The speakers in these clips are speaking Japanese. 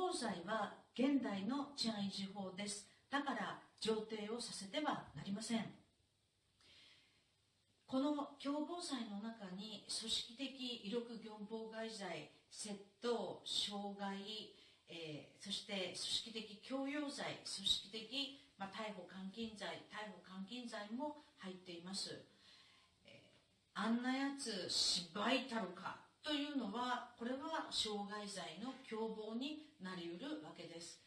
謀罪は現代の治安維持法です。だから上呈をさせてはなりません。この共謀罪の中に組織的威力業務妨害罪窃盗傷害、えー、そして組織的強要罪組織的、まあ、逮捕監禁罪逮捕監禁罪も入っています、えー、あんなやつ芝居たるか。というのはこれは傷害罪の共謀になりうるわけです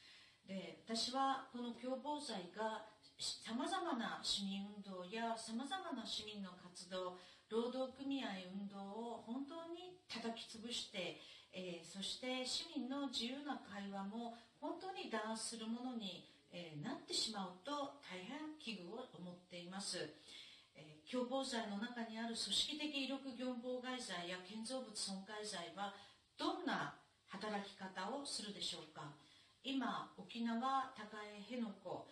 で私はこの共謀罪がさまざまな市民運動やさまざまな市民の活動労働組合運動を本当に叩き潰して、えー、そして市民の自由な会話も本当に弾圧するものに、えー、なってしまうと大変危惧を思っています。えー、共謀罪の中にある組織的威力業務妨害罪や建造物損壊罪はどんな働き方をするでしょうか。今沖縄高江辺野古、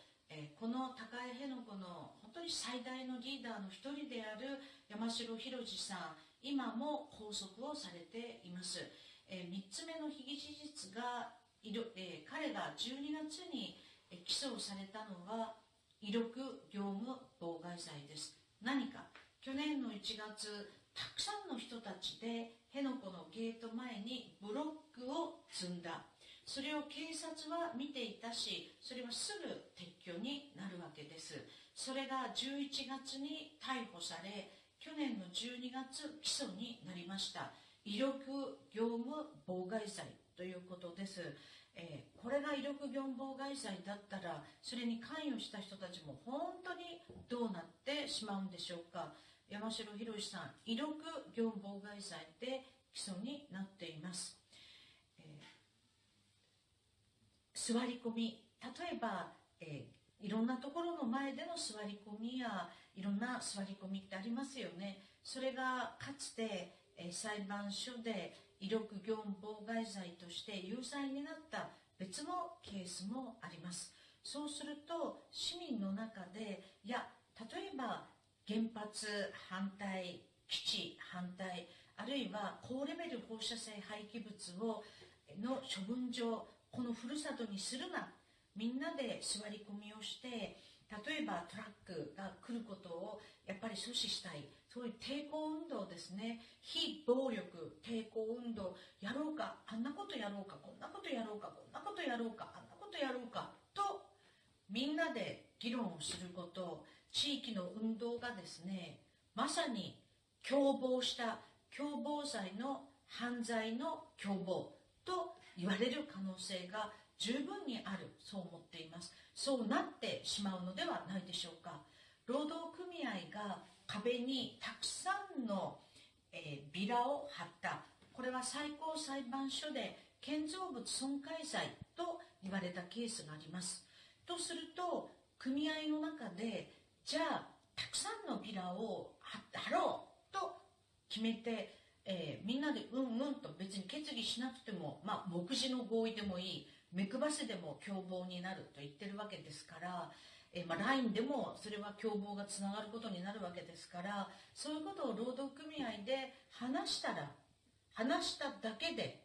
この高江辺野古の本当に最大のリーダーの一人である山城宏次さん今も拘束をされています、えー、3つ目の被疑事実が、彼が12月に起訴されたのは威力業務妨害罪です。何か。去年の1月たくさんの人たちで辺野古のゲート前にブロックを積んだ。それを警察は見ていたしそれはすぐ撤去になるわけです。それが11月に逮捕され去年の12月起訴になりました。威力業務妨害罪ということです、えー、これが威力業務妨害罪だったらそれに関与した人たちも本当にどうなってしまうんでしょうか。山城宏さん威力業務妨害罪で起訴になっています。座り込み例えば、えー、いろんなところの前での座り込みやいろんな座り込みってありますよね。それがかつて、裁判所で威力業務妨害罪として有罪になった別のケースもあります。そうすると市民の中でいや例えば原発反対基地反対あるいは高レベル放射性廃棄物をの処分場このふるさとにするな。みんなで座り込みをして例えばトラックが来ることをやっぱり阻止したい。そういう抵抗運動ですね。非暴力抵抗運動やろうかあんなことやろうかこんなことやろうかこんなことやろうかあんなことやろうかとみんなで議論をすること地域の運動がですねまさに共謀した共謀罪の犯罪の共謀と言われる可能性が十分にある。そう思っています。そうなってしまうのではないでしょうか。労働組合が壁にたくさんの、えー、ビラを貼った。これは最高裁判所で建造物損壊罪と言われたケースがあります。とすると組合の中でじゃあたくさんのビラを貼ろうと決めてえー、みんなでうんうんと別に決議しなくても、まあ、目次の合意でもいい。目配せでも共謀になると言ってるわけですから、えーまあ、LINE でもそれは共謀がつながることになるわけですからそういうことを労働組合で話したら話しただけで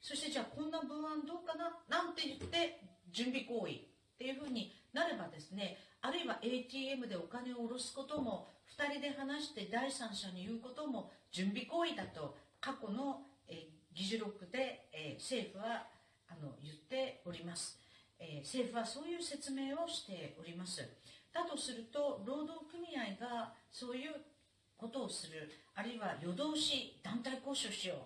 そしてじゃあこんな文案どうかななんて言って準備行為っていうふうになればですねあるいは ATM でお金を下ろすことも2人で話して第三者に言うことも準備行為だと過去の、えー、議事録で、えー、政府はあの言っております、えー、政府はそういう説明をしております。だとすると労働組合がそういうことをするあるいは夜通し団体交渉しよう。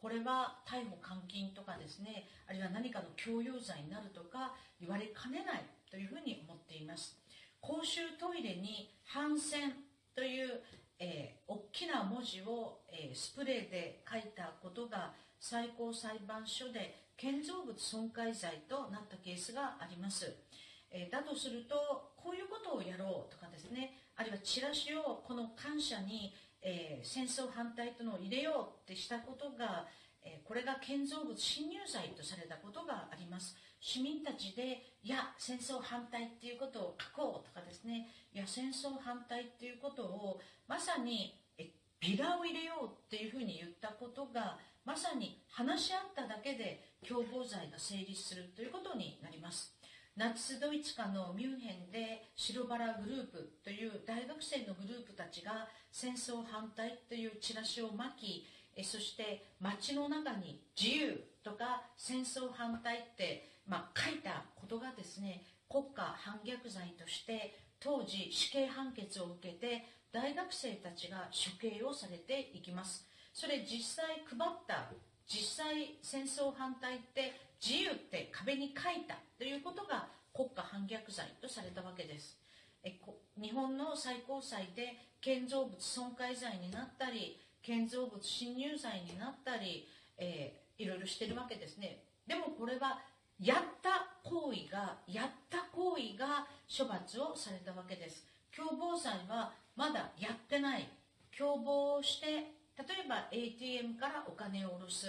これは逮捕監禁とかですねあるいは何かの強要罪になるとか言われかねないというふうに思っています。公衆トイレに反戦という、えー、大きな文字を、えー、スプレーで書いたことが最高裁判所で建造物損壊罪となったケースがあります、え、だとするとこういうことをやろうとかですね。あるいはチラシをこの感謝に、え戦争反対とのを入れようってしたことがえこれが建造物侵入罪とされたことがあります。市民たちでいや戦争反対っていうことを書こうとかですね。いや戦争反対っていうことをまさにビラを入れようっていうふうに言ったことがまさに話し合っただけで共謀罪が成立するということになります。ナチスドイツ下のミュンヘンで白バラグループという大学生のグループたちが戦争反対というチラシを巻きそして街の中に自由とか戦争反対って、まあ、書いたことがですね国家反逆罪として当時死刑判決を受けて大学生たちが処刑をされていきます。それ実際配った実際戦争反対って自由って壁に書いたということが国家反逆罪とされたわけです。日本の最高裁で建造物損壊罪になったり建造物侵入罪になったり、えー、いろいろしてるわけですね。でもこれはやった行為がやった行為が処罰をされたわけです。共謀罪はまだやってない。共謀して例えば ATM からお金を下ろす。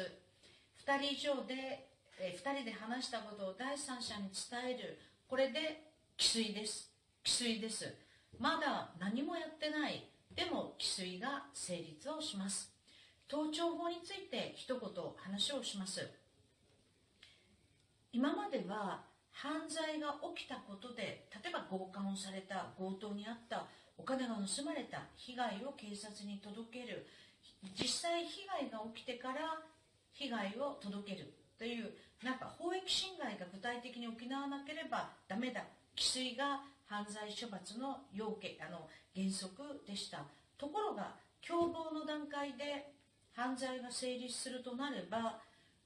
2人以上で、え、2人で話したことを第三者に伝える。これで既遂です。既遂です。まだ何もやってない。でも既遂が成立をします。盗聴法について一言話をします。今までは犯罪が起きたことで例えば強姦をされた強盗にあったお金が盗まれた被害を警察に届ける。実際被害が起きてから被害を届けるというなんか法益侵害が具体的に行わなければダメだ。既遂が犯罪処罰の要件あの原則でした。ところが共謀の段階で犯罪が成立するとなれば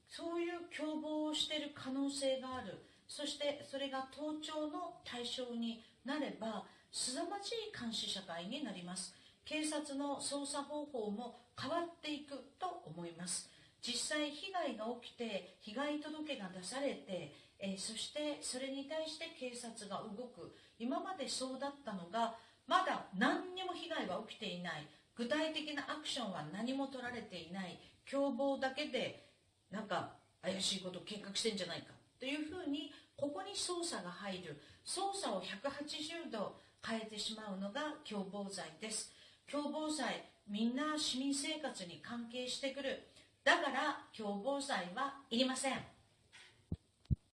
そういう共謀をしている可能性がある。そしてそれが盗聴の対象になればすさまじい監視社会になります。警察の捜査方法も変わっていくと思います。実際被害が起きて被害届が出されてえー、そしてそれに対して警察が動く。今までそうだったのがまだ何にも被害は起きていない。具体的なアクションは何も取られていない。共謀だけでなんか怪しいことを計画してんじゃないか。というふうにここに捜査が入る。捜査を180度変えてしまうのが共謀罪です。共謀罪みんな市民生活に関係してくる。だから共謀罪はいりません。